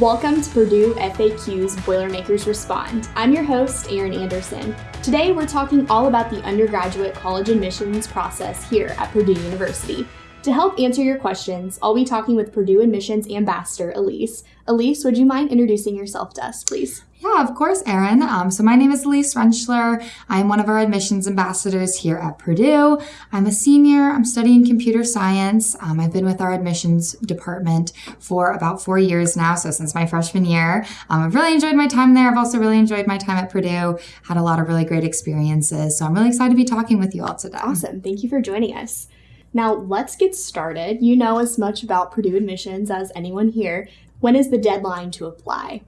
Welcome to Purdue FAQ's Boilermakers Respond. I'm your host, Erin Anderson. Today we're talking all about the undergraduate college admissions process here at Purdue University. To help answer your questions, I'll be talking with Purdue Admissions Ambassador Elise. Elise, would you mind introducing yourself to us, please? Yeah, of course, Erin. Um, so my name is Elise Rentschler. I'm one of our admissions ambassadors here at Purdue. I'm a senior. I'm studying computer science. Um, I've been with our admissions department for about four years now, so since my freshman year. Um, I've really enjoyed my time there. I've also really enjoyed my time at Purdue. Had a lot of really great experiences. So I'm really excited to be talking with you all today. Awesome. Thank you for joining us. Now, let's get started. You know as much about Purdue admissions as anyone here. When is the deadline to apply?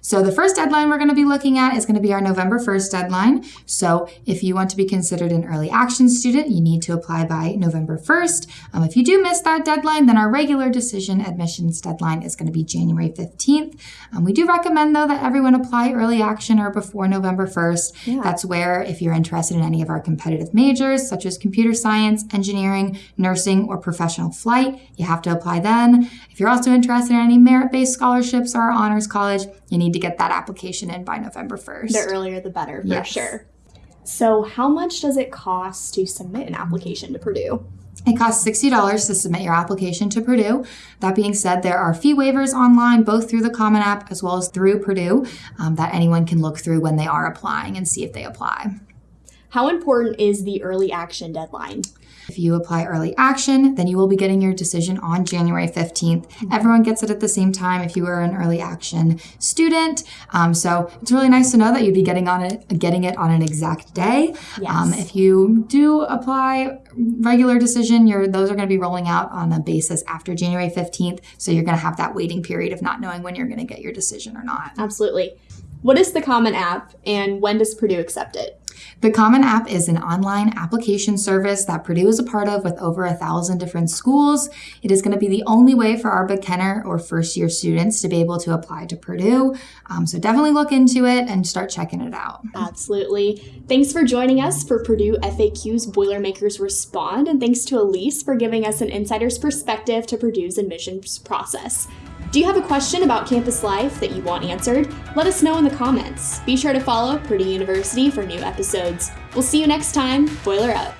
So the first deadline we're going to be looking at is going to be our November 1st deadline. So if you want to be considered an early action student, you need to apply by November 1st. Um, if you do miss that deadline, then our regular decision admissions deadline is going to be January 15th. Um, we do recommend though that everyone apply early action or before November 1st. Yeah. That's where if you're interested in any of our competitive majors, such as computer science, engineering, nursing, or professional flight, you have to apply then. If you're also interested in any merit-based scholarships or honors college, you need to get that application in by November 1st. The earlier the better, for yes. sure. So, how much does it cost to submit an application to Purdue? It costs $60 to submit your application to Purdue. That being said, there are fee waivers online, both through the Common App as well as through Purdue, um, that anyone can look through when they are applying and see if they apply. How important is the early action deadline? If you apply early action, then you will be getting your decision on January 15th. Everyone gets it at the same time if you are an early action student. Um, so it's really nice to know that you'd be getting on it, getting it on an exact day. Yes. Um, if you do apply regular decision, those are going to be rolling out on a basis after January 15th. So you're going to have that waiting period of not knowing when you're going to get your decision or not. Absolutely. What is the Common App and when does Purdue accept it? The Common App is an online application service that Purdue is a part of with over a thousand different schools. It is going to be the only way for our beginner or first year students to be able to apply to Purdue. Um, so definitely look into it and start checking it out. Absolutely. Thanks for joining us for Purdue FAQ's Boilermakers Respond, and thanks to Elise for giving us an insider's perspective to Purdue's admissions process. Do you have a question about campus life that you want answered? Let us know in the comments. Be sure to follow Purdue University for new episodes. We'll see you next time. Boiler up.